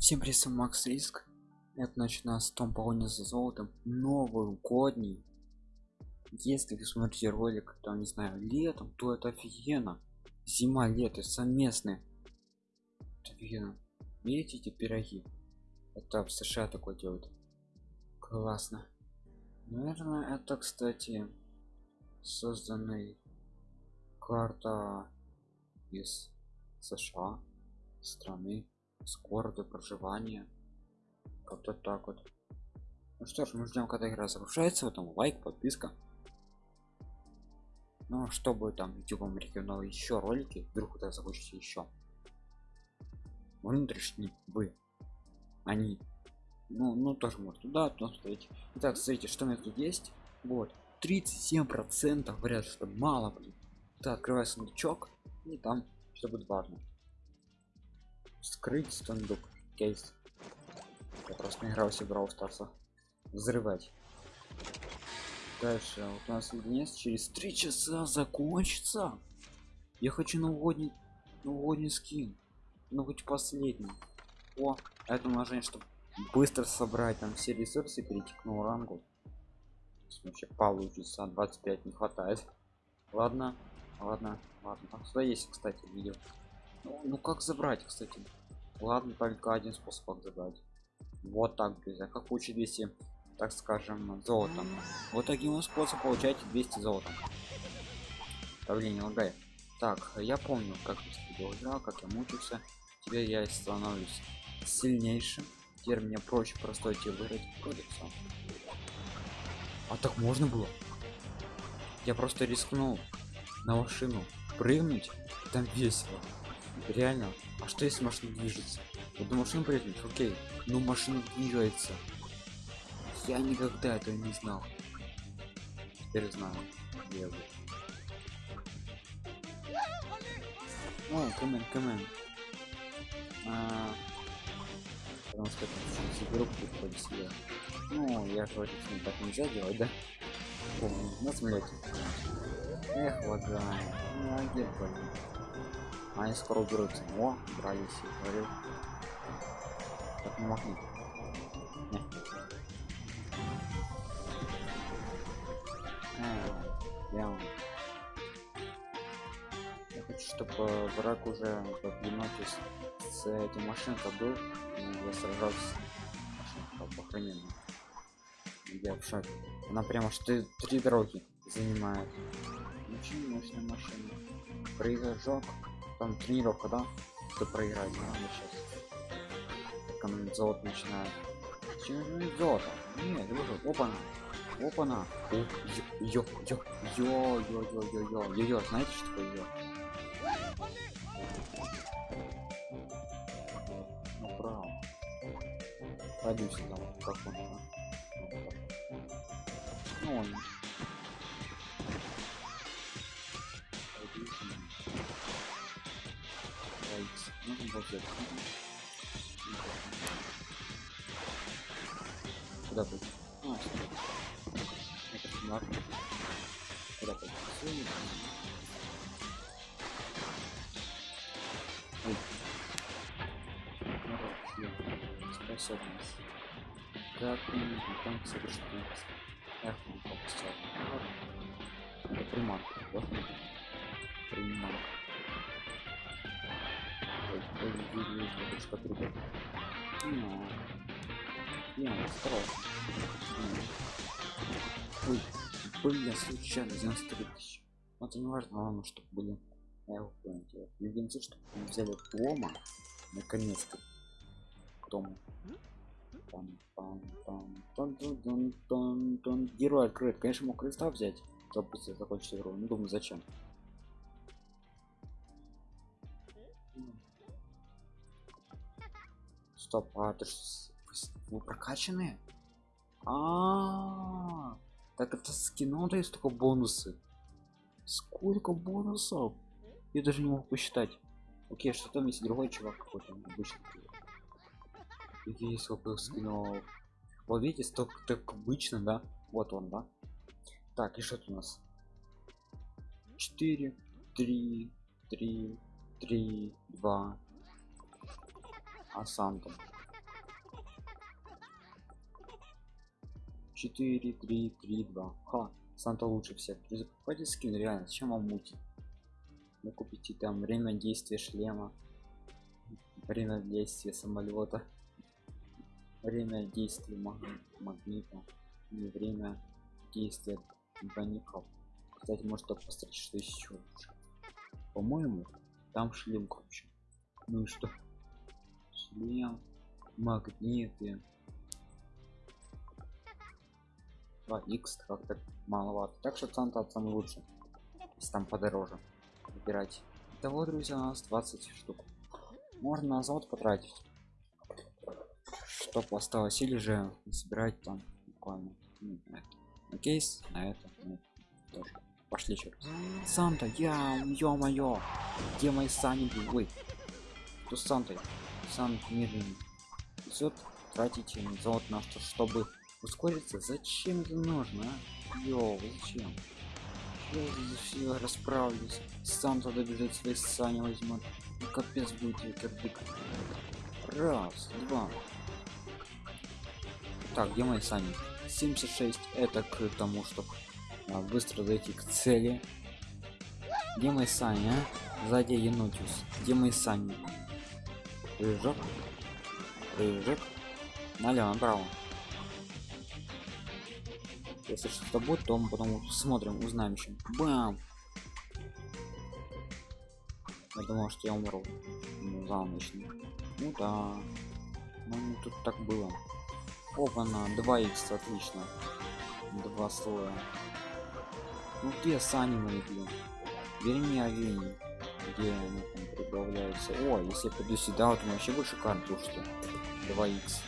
Всем привет, Макс Риск. Это значит нас Том погоня за золотом. Новогодний. Если вы смотрите ролик, там, не знаю, летом, то это офигенно. Зима, лето, совместные. Это офигенно. Видите эти пироги? Это в США такое делают. Классно. Наверное, это, кстати, созданный карта из США страны с города проживания. Как-то так вот. Ну что ж мы ждем когда игра загружается потом лайк подписка. Ну а чтобы там youtube регионал еще ролики вдруг куда захочете еще. Внутренние вы. Они ну ну тоже может туда то смотрите итак смотрите что у меня тут есть. Вот. 37 процентов говорят что мало блин. Да открываю сундучок и там все будет важно скрыть сундук кейс. Я просто не игрался брал старса взрывать. Дальше. Вот у нас единиц через три часа закончится. Я хочу новогодний новогодний скин. Ну хоть последний. О это умножение чтобы быстро собрать там все ресурсы перейти к новому рангу. Вообще получится. 25 не хватает. Ладно ладно ладно. Там сюда есть кстати видео ну, как забрать кстати? Ладно только один способ как забрать. Вот так друзья как получить 200 так скажем золотом вот таким способом получаете 200 золотом давление лагает. Так я помню как я играл как я мучился. Теперь я становлюсь сильнейшим. Теперь мне проще простой тебе выиграть кодекса а так можно было? Я просто рискнул на машину прыгнуть там весело реально. А что если машина движется? Вот на машину прыгнуть окей. Но машина двигается. Я никогда этого не знал. Теперь знаю. Где вы? О камен камен потому что это группу приходит ну я вроде так нельзя делать да? Помню на самолете эх лагай ну а где блин они скоро уберутся. О брались я говорил. Так не могли. Не. А, я... я хочу чтобы враг уже еноте с, с этим машинкой был и я сражался. Машинка охранение я в шаг она прямо что три дороги занимает. Очень мощная машина. Прыжок там тренировка да? Кто проиграть надо сейчас как золото начинает чем золото нет уже опа на опа на йо йо йо. Йо йо йо йо йо. Йо знаете что такое йо? Направо. Пойду сюда как он ну он нужен базет куда пойти а, это ладно куда пойти Ой. способность как там совершить эх он попустил это приманка да? ой что придет не, осторожно. Ой, блин, случайно 93 тысячи. Но это не важно, главное, чтобы были. Я понял. Любимцы, чтобы взяли Тома. Наконец-то. Тому. Там, там, там, там, там, там, там. Герой открыт. Конечно, мог креста взять, чтобы закончить игру. Не думаю, зачем. Стоп, а ты что? вы прокачанные а, -а, а так это скино дает только бонусы. Сколько бонусов? Я даже не могу посчитать. Окей что там есть? Другой чувак какой-то обычный какие сколько скинов вот видите столько так обычно да? Вот он да? Так и что у нас? 4 3 3 3 2 а осанкам. 4 3 3 2 ха санта лучше всех. Друзья покупайте скин реально зачем вам мутить вы ну, купите там время действия шлема время действия самолета время действия маг магнита и время действия броников кстати может только посмотреть что еще по моему там шлем круче. Ну и что? Шлем магниты. 2x как-то маловато. Так что санта самый лучший если там подороже выбирать. Того друзья у нас 20 штук. Можно на завод потратить чтоб осталось или же собирать там буквально. Ну, на, это. на кейс на это, это тоже. Пошли еще раз санта я ё-моё где мои сани ой кто с сантой санта медленный все тратите завод на что чтобы ускориться? Зачем это нужно а? Йоу, зачем? Я все расправлюсь. Сам туда бежит свои сани возьмут ну, капец будет ветердык раз два. Так где мои сани? 76 это к тому чтобы а, быстро дойти к цели. Где мои сани а? сзади енотиус где мои сани прыжок прыжок налево направо. Если что-то будет то мы потом смотрим узнаем еще бам! Я думал что я умру. Ну, за ночь ну да. Ну тут так было. Опа на 2 x отлично. Два слоя. Ну где сани мои блин. Верни олени где они там прибавляются о если я пойду сюда вот вообще больше карту что 2 x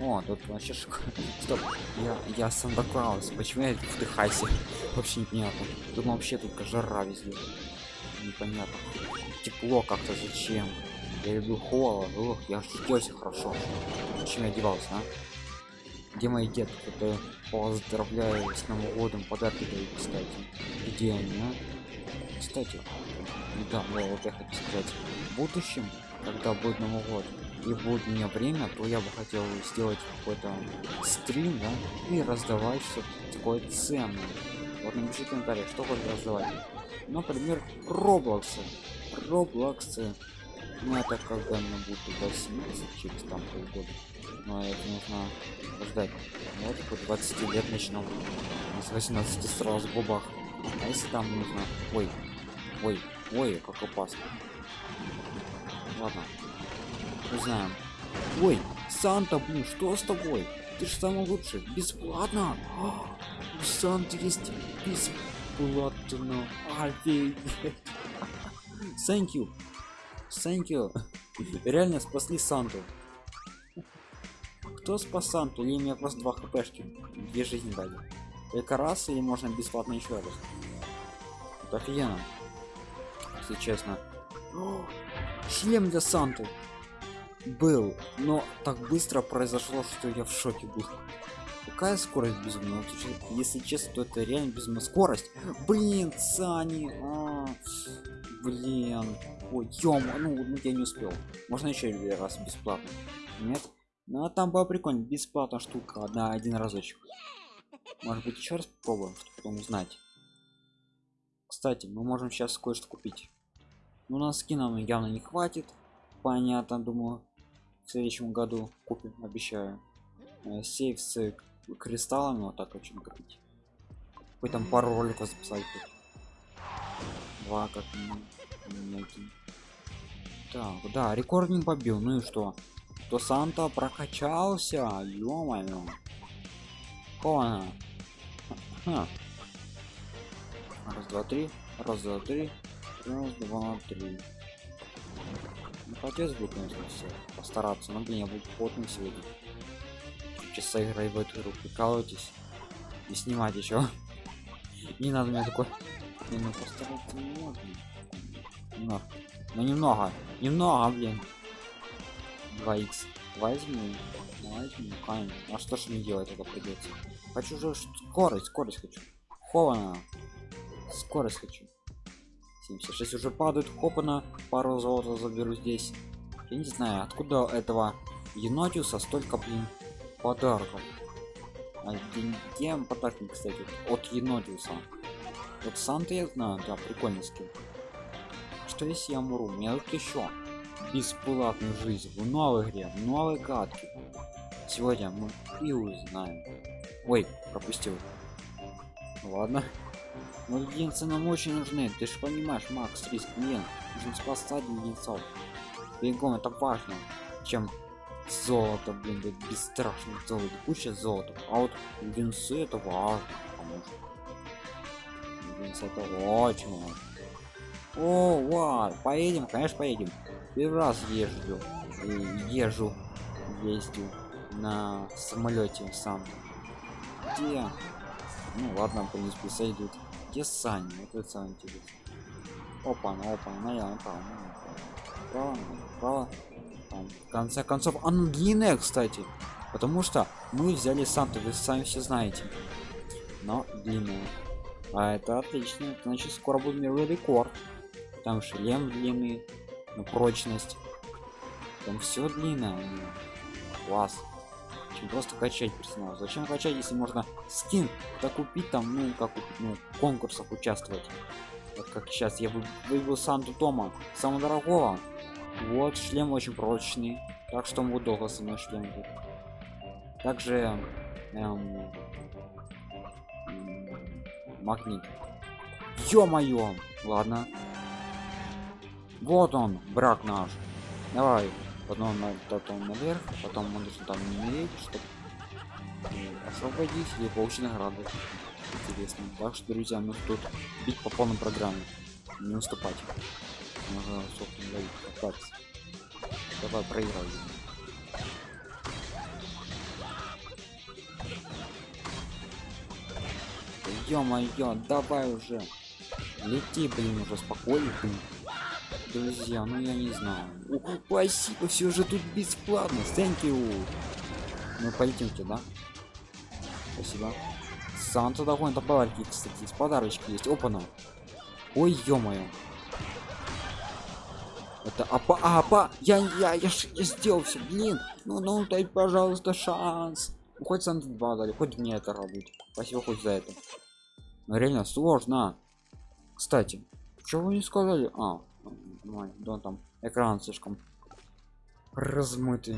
о, тут вообще шикарно. Стоп, я, я Санта Клаус. Почему я в Техасе? Вообще непонятно. Тут вообще тут жара везде. Непонятно. Тепло как-то зачем? Я люблю холод. Ох, я оделся хорошо. Зачем я одевался, а? Где мои детки? Это поздравляю с Новым годом. Подарки дают, кстати. Где они, а? Кстати, да, ну, вот я хочу сказать. В будущем, когда будет Новый год, и будет у меня время то я бы хотел сделать какой-то стрим да, и раздавать что-то такое ценное. Вот напишите в комментариях что хочешь раздавать. Например роблоксы роблоксы ну это когда мне будет 18 через там полгода но это нужно ждать. Ну, вот по 20 лет начнем с 18 сразу бубах а если там нужно ой ой ой как опасно. Ладно узнаем. Ой санта блин что с тобой? Ты же самый лучший. Бесплатно? О, у санты есть бесплатно. Офигеть. Thank you. Thank you. Реально спасли санту. Кто спас санту? Или мне просто два хпшки? Две жизни дали. Только раз или можно бесплатно еще раз? Это офигенно если честно. О, шлем для санты был но так быстро произошло что я в шоке был. Какая скорость безумная? Если честно то это реально безумная скорость. Блин сани а, блин. Ой ем ну, ну я не успел. Можно еще раз бесплатно? Нет? Ну а там было прикольно бесплатно штука одна один разочек. Может быть еще раз попробуем чтобы потом узнать. Кстати мы можем сейчас кое-что купить ну на скинам явно не хватит. Понятно думаю. В следующем году купим обещаю. Э, сейф с кристаллами вот так очень купить вы там пару роликов записать два как минимум. Так да рекординг побил. Ну и что? То санта прокачался? Ё-моё. Кона. раз два три. Раз два три раз два три Хотелось бы, конечно, все постараться, но, блин, я буду плотным сегодня. Часа играй в эту игру, прикалывайтесь. И снимать еще. Не надо мне такой... Не, ну постараться не можно. Немного. Ну немного. Немного, блин. 2х. Возьму. Возьму, конечно. А что ж мне делать это придется? Хочу же скорость, скорость хочу. Хована. Скорость хочу. 76 уже падают хопана пару золота заберу здесь я не знаю откуда этого енотиуса столько блин подарков где подарки, кстати, от енотиуса? Вот Санта я знаю, да, прикольный скин. Что если я умру? У меня тут еще бесплатную жизнь в новой игре, в новой катке. Сегодня мы и узнаем. Ой, пропустил. Ладно. Но леденцы нам очень нужны. Ты же понимаешь, Макс, риск нет. Нужно спасать леденцов. Бегом, это важно. Чем золото, блин, да бесстрашно золото, куча золота. А вот леденцы это важно, потому леденцы это очень важно. О, вау, поедем, конечно, поедем. Первый раз езжу, езжу, ездил на самолете сам. Где? Ну ладно, в принципе, сойдут. Где Сани? Это самое интересное. Опа, ну опа, ну я направо, право, право. Там, в конце концов, она длинная, кстати. Потому что мы взяли Санту, вы сами все знаете. Но длинная. А это отлично. Значит, скоро будет мировой рекорд. Там шлем длинный, на прочность. Там все длинное. Класс чем просто качать персонаж зачем качать если можно скин так купить там ну как ну в конкурсах участвовать? Вот как сейчас я выбил санту тома самого дорогого. Вот шлем очень прочный так что он долго со мной шлем будет также эм, магнит. Ё-моё! Ладно. Вот он брак наш. Давай потом на потом наверх потом мы нужно там умереть чтобы освободить или получить награды интересно. Так что друзья ну тут бить по полной программе. Не уступать. Можно собственно давай проигрывай ё-моё давай уже. Лети блин уже спокойно друзья ну я не знаю. О, спасибо все же тут бесплатно. Thank you. Мы полетимте да спасибо. Санта а подарки кстати с подарочки есть. Опана ой ё-моё. Это апа апа я я я, я сделал все блин ну ну дай пожалуйста шанс. Ну, хоть санта 2 дали хоть мне это радует. Спасибо хоть за это. Но реально сложно. Кстати чего вы не сказали? А Нормально, да, там экран слишком размытый.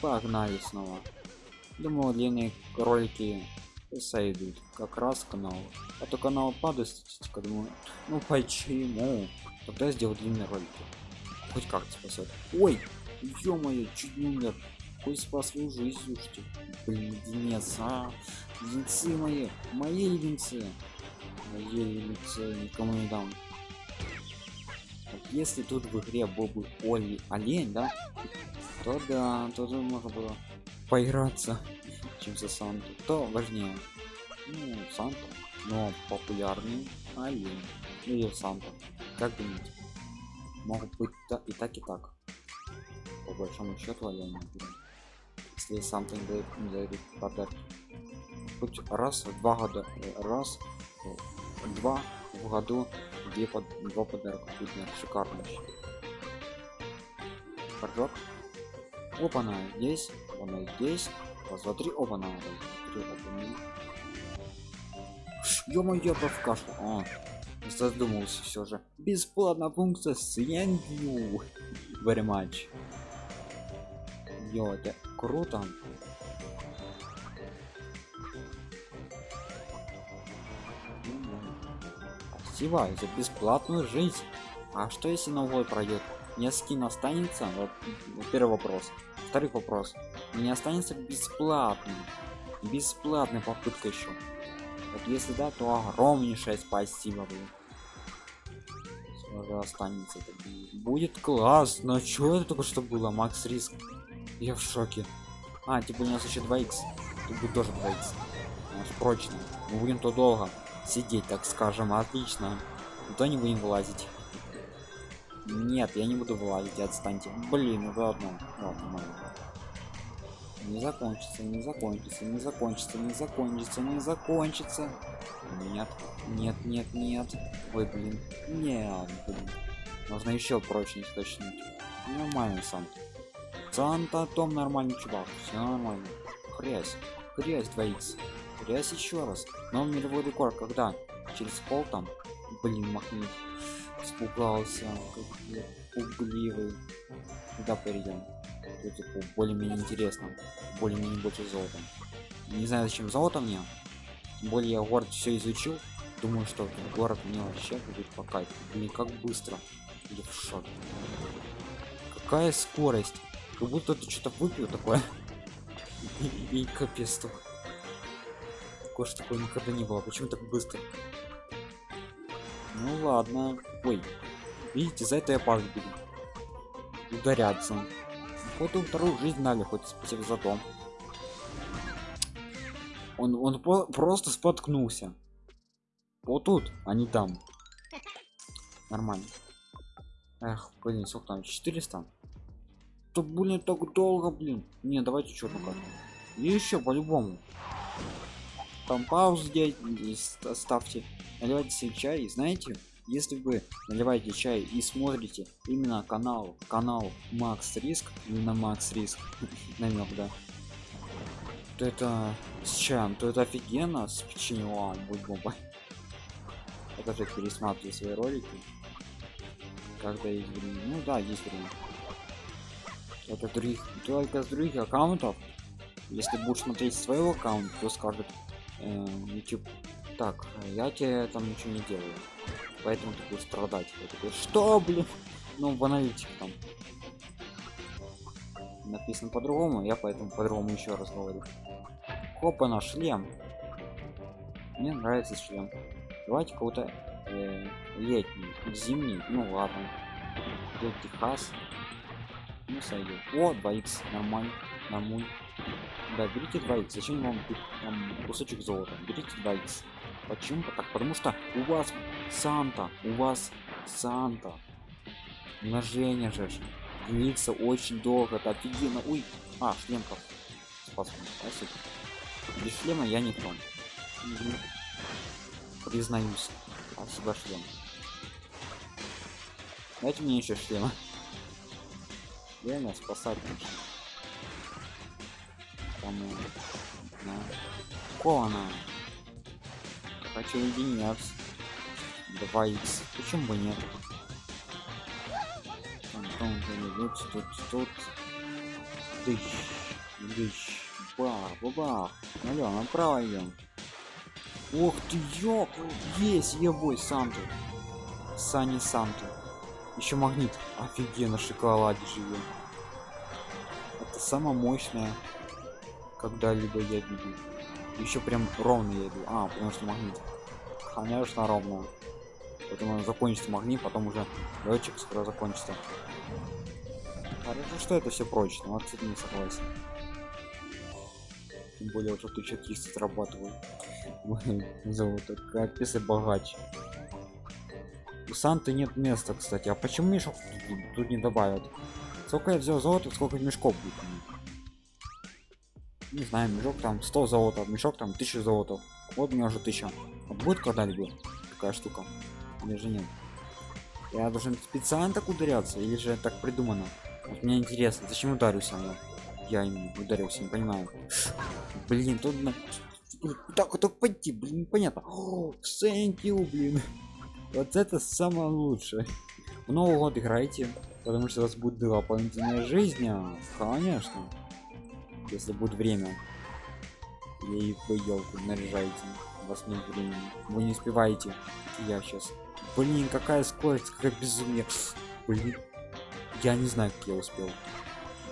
Погнали снова. Думаю, длинные ролики сойдут как раз канал. А то канал падает статистика. Думаю, ну почему? Тогда сделал длинные ролики. Хоть как спасет. Ой, ё-моё, чуть не умер. Хоть спас свою жизнь, слушайте. Блин, леденец, а? Леденцы мои, мои леденцы елице никому не дам. Вот если тут в игре был бы Оли олень да то да то можно было поиграться чем за санту то важнее. Ну санту но популярный олень. Или санта. Как думаете? Могут быть и так и так. По большому счету олень если дает, не дает подарки хоть раз в два года раз два в году две под два подарка будет шикарно прыжок опа на здесь она здесь раз два три опа на ё-моё в кашу а, задумался все же. Бесплатная функция с very much Ё, это круто. Спасибо за бесплатную жизнь. А что если новой пройдет мне скин останется? Вот, первый вопрос. Второй вопрос. Не останется бесплатным бесплатная попытка еще вот если да то огромнейшее спасибо блин. Останется? Будет классно. Что это только что было? Макс риск я в шоке. А типа у нас еще 2 x тут будет тоже 2 x прочно. Мы будем то долго сидеть так скажем. Отлично. То не будем вылазить. Нет я не буду вылазить. Отстаньте. Блин ну ладно. Ладно не закончится не закончится не закончится не закончится не закончится. Нет нет нет нет. Ой блин. Нет блин. Нужно еще прочность точно нормально сам Санта Том нормальный чувак. Все нормально. Хрясь. Хрясь 2х. Хрясь еще раз. Но мировой рекорд когда? Через пол там? Блин, махнет. Испугался. Как пугливый. Куда перейдем? Типа, более-менее интересно. Более-менее больше золота. Не знаю, зачем золото мне. Тем более я город все изучил. Думаю, что город мне вообще будет по. Блин, как быстро. Я в шоке. Какая скорость. Как будто ты что-то выпил такое. И, капец так. Такое что такое никогда не было. Почему так быстро? Ну ладно. Ой. Видите, за это я падать буду. Ударяться. Хоть вторую жизнь дали, хоть спасибо за дом. Он, он по просто споткнулся. Вот тут, а не там. Нормально. Эх, блин, сколько там? 400? То, блин, так долго, блин. Не, давайте что карту. И еще по-любому. Там паузу делать, ставьте. Наливайте себе чай. Знаете, если вы наливаете чай и смотрите именно канал, канал Макс Риск, именно Макс Риск, намек, да, то это с чем? То это офигенно с печеньем будет бомба. Я тоже пересматриваю свои ролики. Когда есть время. Ну да, есть время. Это других, только с других аккаунтов. Если будешь смотреть своего аккаунта, то скажет э, YouTube, так, я тебе там ничего не делаю. Поэтому ты будешь страдать. Такой, что, блин? Ну, в аналитике там. Написано по-другому, я поэтому по-другому еще раз говорю. Хопа на шлем. Мне нравится шлем. Давайте кого-то э, летний, зимний. Ну ладно. Тут Техас. Ну сойдет. О, 2х, нормально, нормуль. Да, берите 2х. Зачем вам там, кусочек золота? Берите 2х. Почему? Так, потому что у вас Санта, у вас Санта. Умножение же. Длится очень долго, это офигенно. Ой, а, шлем как. Спасибо. Спасибо. Без шлема я не понял. Признаюсь. Спасибо, шлем. Дайте мне еще шлема. Реально спасать нужно. Кому? На. Кона. Хочу единяться. 2х. Почему бы нет? Антон, тут, тут, тут. Дыщ. Дыщ. Бах, бабах. Налево, направо идем. Ох ты, ёк! Есть, ебой, Санту. Сани Санту. Еще магнит. Офигенно, шоколаде живем. Это самое мощное, когда-либо я видел. Еще прям ровно я иду. А, потому что магнит. Конечно, ровно. Поэтому закончится магнит, потом уже летчик скоро закончится. Хорошо, что это все прочно. Вот не согласен тем более уже 1300 срабатываю золото капец и богач у санты нет места кстати а почему мешок тут, тут не добавят сколько я взял золото сколько мешков будет не знаю мешок там 100 золота мешок там 1000 золота вот у меня уже 1000 вот будет когда-либо такая штука или же нет я должен специально так ударяться или же так придумано вот мне интересно зачем ударюсь оно я им ударился не понимаю блин тут на... так вот пойти блин понятно thank you блин вот это самое лучшее. В новый год играйте потому что у вас будет дополнительная жизнь а, конечно если будет время. И вы елку наряжаете у вас нет времени. Вы не успеваете. Я сейчас блин какая скорость какая безумие. Блин я не знаю как я успел.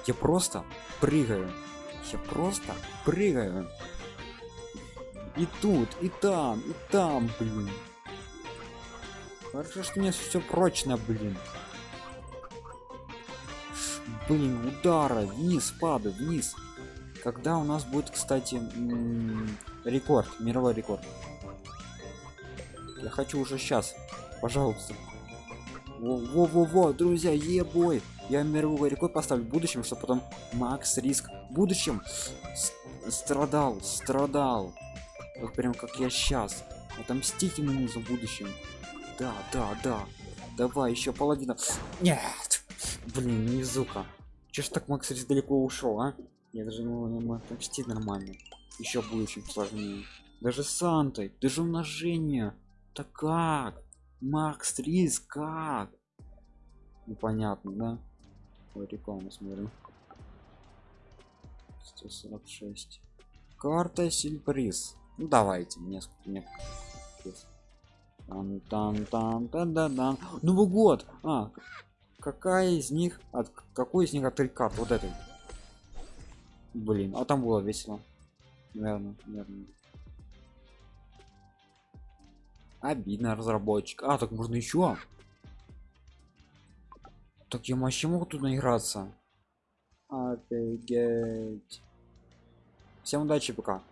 Я просто прыгаю. Я просто прыгаю. И тут и там и там блин хорошо что у меня все прочно блин. Блин удара вниз падаю вниз. Когда у нас будет кстати рекорд мировой рекорд? Я хочу уже сейчас пожалуйста. Во-во-во друзья ебой! Я мировой рекорд поставлю в будущем что потом макс риск в будущем страдал страдал. Вот прям как я сейчас отомстить ему за будущем да да да давай еще половина нет блин не зука Че ж так Макс далеко ушел, а? Я даже ну, не мог почти нормально. Еще будет чуть сложнее. Даже с Сантой, даже умножение. Так как? Макс Рис, как? Непонятно, да? Ой, рекламу смотрим. 146. Карта сюрприз. Ну давайте, несколько мне. Там, там, там, да, да, да. Новый год. А, какая из них от какой из них от три карт? Вот этой. Блин, а там было весело. Наверное, наверное. Обидно разработчик. А, так можно еще. Так я вообще могу тут наиграться. Офигеть. Всем удачи, пока.